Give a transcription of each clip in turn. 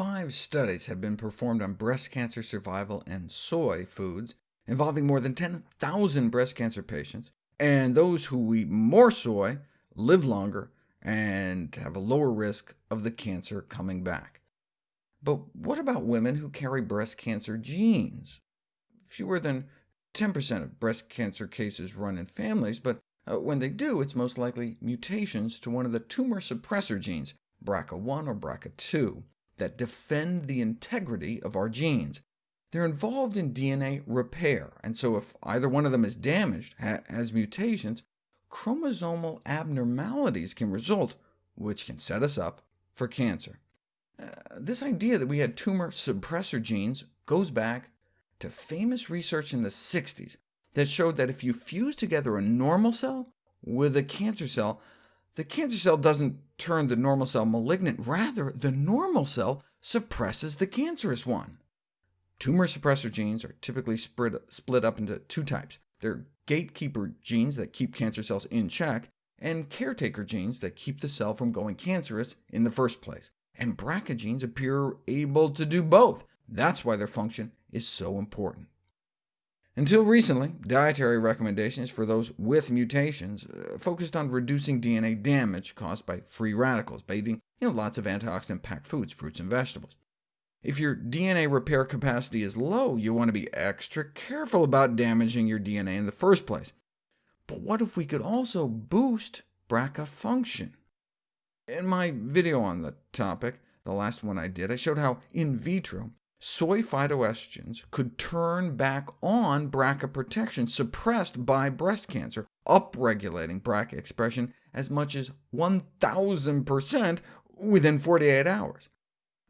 Five studies have been performed on breast cancer survival and soy foods, involving more than 10,000 breast cancer patients, and those who eat more soy live longer and have a lower risk of the cancer coming back. But what about women who carry breast cancer genes? Fewer than 10% of breast cancer cases run in families, but uh, when they do, it's most likely mutations to one of the tumor suppressor genes, BRCA1 or BRCA2, that defend the integrity of our genes. They're involved in DNA repair, and so if either one of them is damaged, ha has mutations, chromosomal abnormalities can result, which can set us up for cancer. Uh, this idea that we had tumor suppressor genes goes back to famous research in the 60s that showed that if you fuse together a normal cell with a cancer cell, the cancer cell doesn't turn the normal cell malignant. Rather, the normal cell suppresses the cancerous one. Tumor suppressor genes are typically split up into two types. They're gatekeeper genes that keep cancer cells in check, and caretaker genes that keep the cell from going cancerous in the first place. And BRCA genes appear able to do both. That's why their function is so important. Until recently, dietary recommendations for those with mutations uh, focused on reducing DNA damage caused by free radicals by eating you know, lots of antioxidant-packed foods, fruits and vegetables. If your DNA repair capacity is low, you want to be extra careful about damaging your DNA in the first place. But what if we could also boost BRCA function? In my video on the topic, the last one I did, I showed how in vitro soy phytoestrogens could turn back on BRCA protection suppressed by breast cancer, upregulating BRCA expression as much as 1,000% within 48 hours.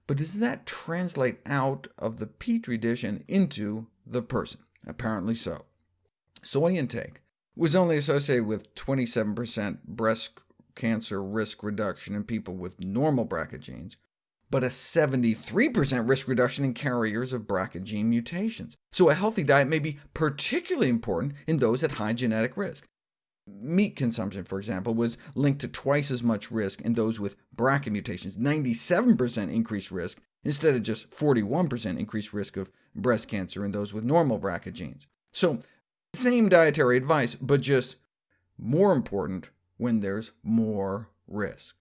But does that translate out of the Petri dish and into the person? Apparently so. Soy intake was only associated with 27% breast cancer risk reduction in people with normal BRCA genes, but a 73% risk reduction in carriers of BRCA gene mutations. So a healthy diet may be particularly important in those at high genetic risk. Meat consumption, for example, was linked to twice as much risk in those with BRCA mutations, 97% increased risk, instead of just 41% increased risk of breast cancer in those with normal BRCA genes. So same dietary advice, but just more important when there's more risk.